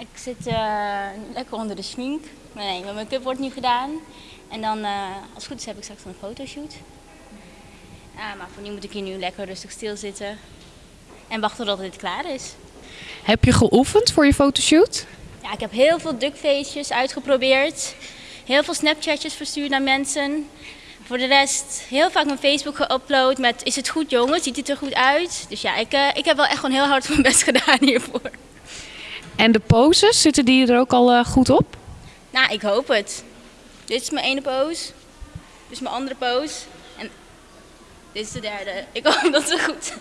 Ik zit eh, lekker onder de schmink. Nee, mijn make-up wordt nu gedaan. En dan, eh, als het goed is, heb ik straks een fotoshoot. Ja, maar voor nu moet ik hier nu lekker rustig stilzitten. En wachten tot dit klaar is. Heb je geoefend voor je fotoshoot? Ja, ik heb heel veel duckfacejes uitgeprobeerd. Heel veel Snapchatjes verstuurd naar mensen. Voor de rest heel vaak mijn Facebook geüpload met is het goed jongen, ziet het er goed uit? Dus ja, ik, eh, ik heb wel echt gewoon heel hard mijn best gedaan hiervoor. En de poses, zitten die er ook al eh, goed op? Nou, ik hoop het. Dit is mijn ene pose. Dit is mijn andere pose. En dit is de derde. Ik hoop dat het goed